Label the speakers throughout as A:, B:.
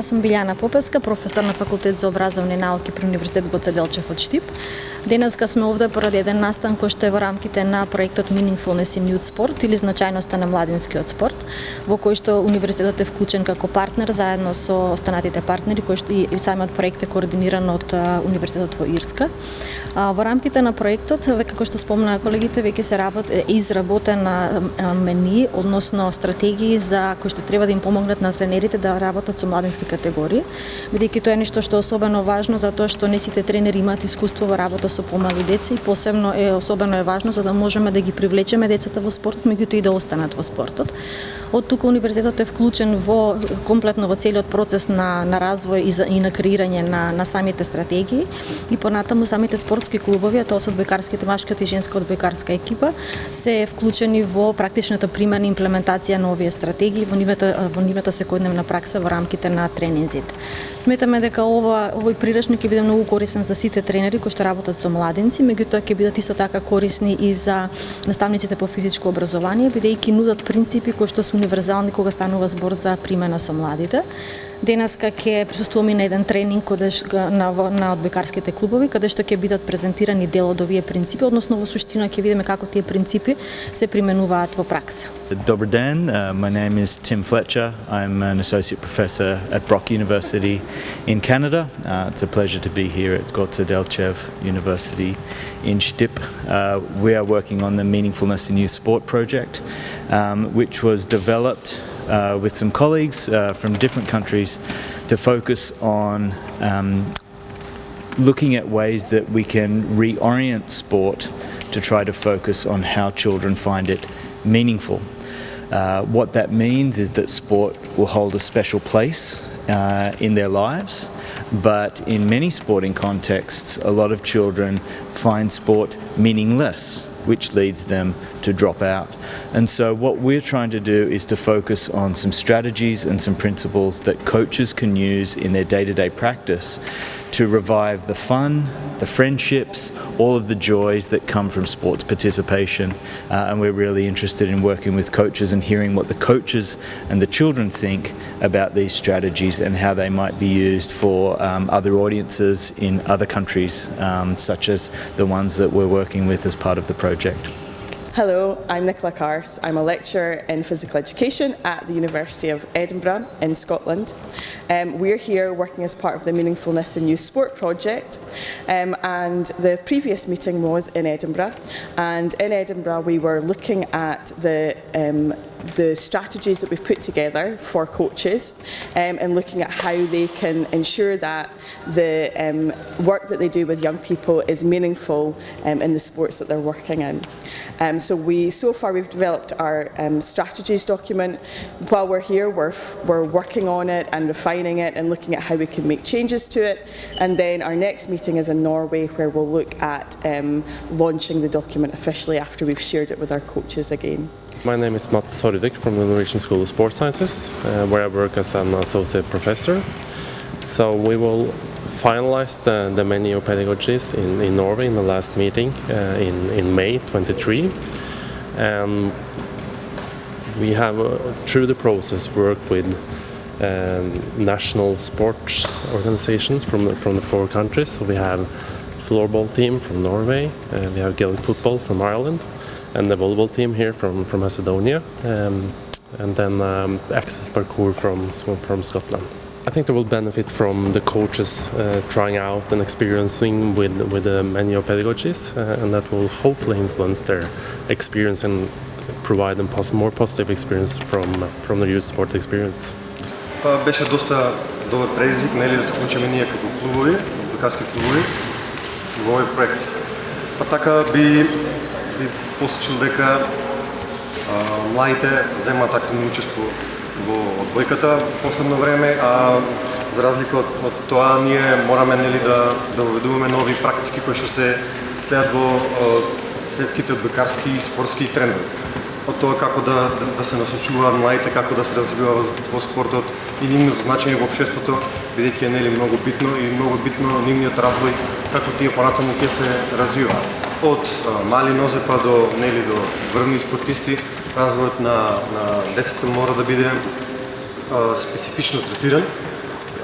A: Јас сум Билјана Попеска, професор на факултет за образовни науки при Универзитет Гоце Делчев од Штип. Денеска сме овде поради еден настан кој што е во рамките на проектот Meaningfulness in Youth Sport или значајноста на младинскиот спорт, во кој што универзитетот е вклучен како партнер заедно со останатите партнери кои што и, самиот проект е координиран од Универзитетот во Ирска. Во рамките на проектот, како што спомнаа колегите, веќе се работ е изработена мени, односно стратегии за кои што треба да им помогнат на тренерите да работат со младински категории, бидејќи тоа е нешто што е особено важно затоа што не сите тренери имаат искуство во работа со помали деца и посебно е особено е важно за да можеме да ги привлечеме децата во спортот, меѓутоа и да останат во спортот. Од тука универзитетот е вклучен во комплетно во целиот процес на на развој и, за, и на креирање на на самите стратегии и понатаму самите спортски клубови, а тоа се одбојкарските машкиот и женска одбојкарска екипа, се вклучени во практичната примена и имплементација на овие стратегии во нивната во нивната секојдневна пракса во рамките на тренинзите. Сметаме дека ова овој приречник ќе биде многу корисен за сите тренери кои што работат со младенци, меѓутоа ќе бидат исто така корисни и за наставниците по физичко образование, бидејќи нудат принципи кои што се универзални кога станува збор за примена со младите. Денеска ќе присуствуваме на еден тренинг каде на на одбекарските клубови каде што ќе бидат презентирани дел од овие принципи, односно во суштина ќе видиме како тие принципи се применуваат во пракса.
B: Добар ден, uh, my name is Tim Fletcher. I'm an associate professor at Brock University in Canada. Uh, it's a pleasure to be here at Gotze Delchev University in Stip. Uh, we are working on the Meaningfulness in Youth Sport project, um, which was developed uh, with some colleagues uh, from different countries to focus on um, looking at ways that we can reorient sport to try to focus on how children find it meaningful. Uh, what that means is that sport will hold a special place uh, in their lives, but in many sporting contexts, a lot of children find sport meaningless which leads them to drop out. And so what we're trying to do is to focus on some strategies and some principles that coaches can use in their day-to-day -day practice to revive the fun, the friendships, all of the joys that come from sports participation. Uh, and we're really interested in working with coaches and hearing what the coaches and the children think about these strategies and how they might be used for um, other audiences in other countries, um, such as the ones that we're working with as part of the project.
C: Hello, I'm Nicola Cars. I'm a lecturer in physical education at the University of Edinburgh in Scotland. Um, we're here working as part of the Meaningfulness in Youth Sport project um, and the previous meeting was in Edinburgh and in Edinburgh we were looking at the um, the strategies that we've put together for coaches um, and looking at how they can ensure that the um, work that they do with young people is meaningful um, in the sports that they're working in. Um, so we, so far we've developed our um, strategies document. While we're here, we're, we're working on it and refining it and looking at how we can make changes to it. And then our next meeting is in Norway where we'll look at um, launching the document officially after we've shared it with our coaches again.
D: My name is Mats Horvik from the Norwegian School of Sports Sciences, uh, where I work as an associate professor. So we will finalize the, the menu pedagogies in, in Norway in the last meeting uh, in, in May 23. And we have, uh, through the process, worked with um, national sports organizations from the, from the four countries. So we have floorball team from Norway, uh, we have Gaelic football from Ireland, and the volleyball team here from, from Macedonia, um, and then um, access parkour from, from Scotland. I think they will benefit from the coaches uh, trying out and experiencing with, with the many pedagogies, uh, and that will hopefully influence their experience and provide them pos more positive experience from, from the youth sport experience.
E: Па беше доста добар предизвик, нели да се вклучиме ние како клубови, адвокатски клубови во овој проект. Па така би би посочил дека младите земаат активно учество во одбојката последно време, а за разлика од, од тоа ние мораме нели да да воведуваме нови практики кои што се следат во светските одбојкарски и спортски трендови. Од тоа како да, да, да се насочуваат младите, како да се развиваат во, во спортот и нивното значење во општеството, бидејќи е нели многу битно и многу битно нивниот развој како тие понатаму ќе се развиваат од мали нозе па до нели до врвни спортисти, развојот на, на децата мора да биде а, специфично третиран,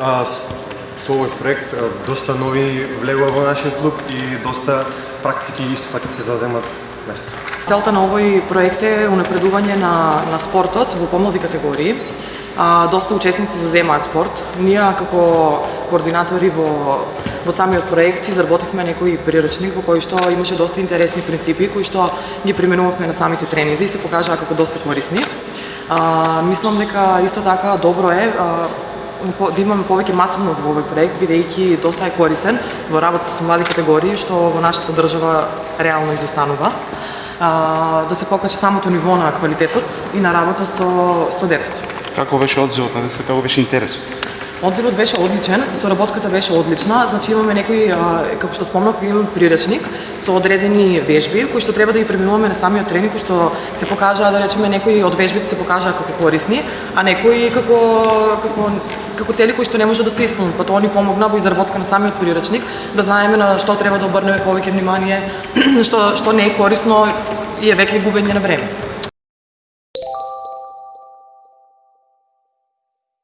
E: а, со овој проект а, доста нови влегува во нашиот клуб и доста практики исто така ќе заземат место.
F: Целта на овој проект е унапредување на, на спортот во помлади категории. А, доста учесници заземаат спорт. Ние како координатори во, во самиот проект изработивме некој приручник во кој што имаше доста интересни принципи кои што ги применувавме на самите тренинзи и се покажаа како доста корисни. А, мислам дека исто така добро е а, да имаме повеќе масовност во овој проект, бидејќи доста е корисен во работата со млади категории, што во нашата држава реално изостанува. А, да се покачи самото ниво на квалитетот и на работа со, со децата.
G: Како беше одзивот на децата, како беше интересот?
F: Одзивот беше одличен, соработката беше одлична, значи имаме некои, како што спомнав, имаме приречник со одредени вежби кои што треба да ги преминуваме на самиот тренинг, кои што се покажаа да речеме некои од вежбите се покажаа како корисни, а некои како како како цели кои што не може да се исполнат. Па тоа ни помогна во изработка на самиот приречник, да знаеме на што треба да обрнеме повеќе внимание, што што не е корисно и е веќе губење на време.